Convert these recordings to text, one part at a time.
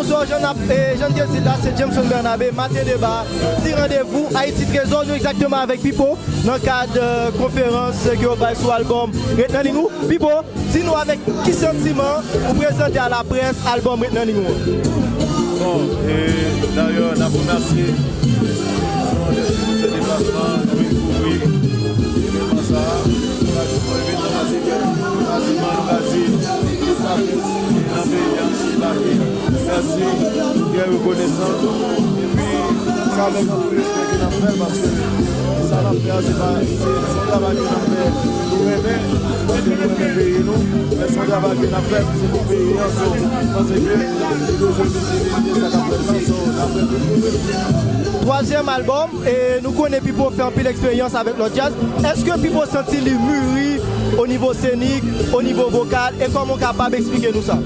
Bonsoir, Jean Gelsita, c'est Jameson Bernabé, matin débat, petit rendez-vous, Haïti Trésor, nous exactement avec Pipo, dans le cadre de conférence qui va sur l'album Retenez. Pipo, dis-nous avec qui sentiment vous présentez à la presse l'album Retenez nous. Bon, et d'ailleurs, la la presse, Merci, bien reconnaissant. Et puis, ça avec un peu respect qu'il a fait parce que ça l'a fait, c'est pas son travail qu'il a fait pour aimer, parce que nous aimons pays nous, mais son travail qu'il a fait, c'est pour payer en Parce que nous sommes visibilité, ça a fait ça, fait Troisième album, et nous connaissons Pipo faire un peu l'expérience avec le jazz. Est-ce que Pipo sentit les mûri au niveau scénique, au niveau vocal, et comment capable d'expliquer nous ça?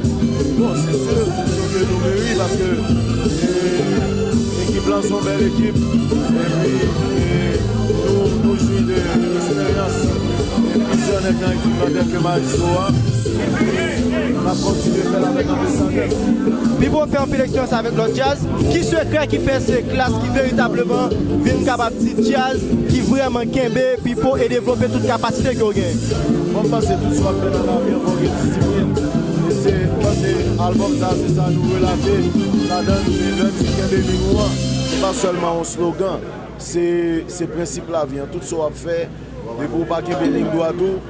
Bon, c'est sûr, c'est sûr que nous parce que l'équipe là sont belle équipe. Et puis nous, jouons de l'expérience. Et puis si on est bien équipe dans quelques matchs, on a continué à faire avec un Puis pour faire un peu d'expérience avec le jazz, qui souhaiterait qui fait ces classes qui véritablement viennent capable de jazz, qui vraiment kembe, puis et développer toute capacité qu'on gagne. On passe tout fait dans la vie, on va. se albom sa se sa nou relate la dan nou se ven si kebe migou an se pa selman an slogan se prinsip la vi an tout so ap fe de pou pa kebe lingou an tou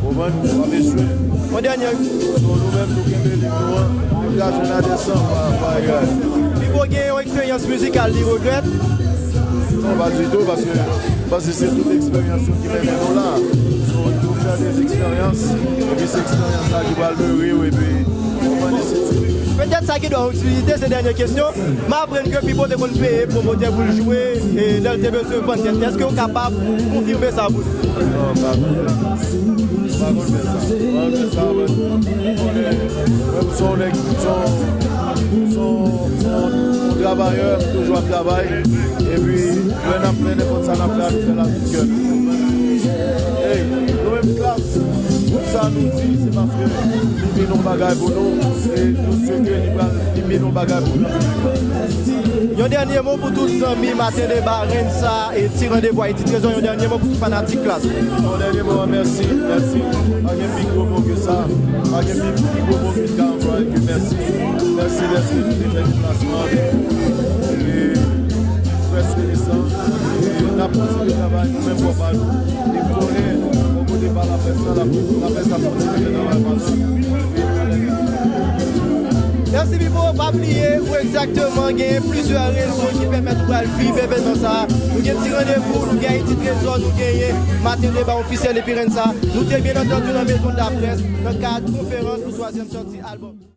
pou ven nou ap eswe mwen danyan sou nou men nou kebe lingou an nou ka jen a desan pa yon mi pou gen yon eksperyans muzikal li regret non pa du tout parce que c'est toute l'expérience qui mène nous là. Surtout faire des expériences. plus eksperyans la ki bal mè riw e pi Mwen de se ti Petet sa ki do utilite se denye kesyon, ma apren ke pipo te kon peye promote pou ljouwe e lèl te bese fon test. Eske ou kapab konfirme sa voun? Non, pa kon. Pa kon men sa. Pa kon men sa, men. Mwen son ek, son, son, son travayeur, toujou an travay. E pi, mwen apren e kon sa nan plan, se la fikyon. se maske li menon bagay pou nou, nou seke li menon bagay pou nou. Yon denye moun pou tout zami, maten de baren sa, eti randevwa, eti trezon, yon denye moun pou tout fanatik la. Yon denye moun, mersi, mersi, agen pi kou moun ke sa, agen pi kou moun ke ta, agen pi mersi, mersi, mersi, tout eten di plasman, e preske lesan, e napote de travay, nou men pou apal, e pou re, Merci Bibo, pas oublier où exactement il y a plusieurs réseaux qui permettent de vivre événement ça. Nous avons un rendez-vous, nous avons un petit trésor, nous avons matin débat officiel et puis ça. Nous sommes bien entendu dans la maison de la presse dans le cadre de conférence pour troisième sortie album.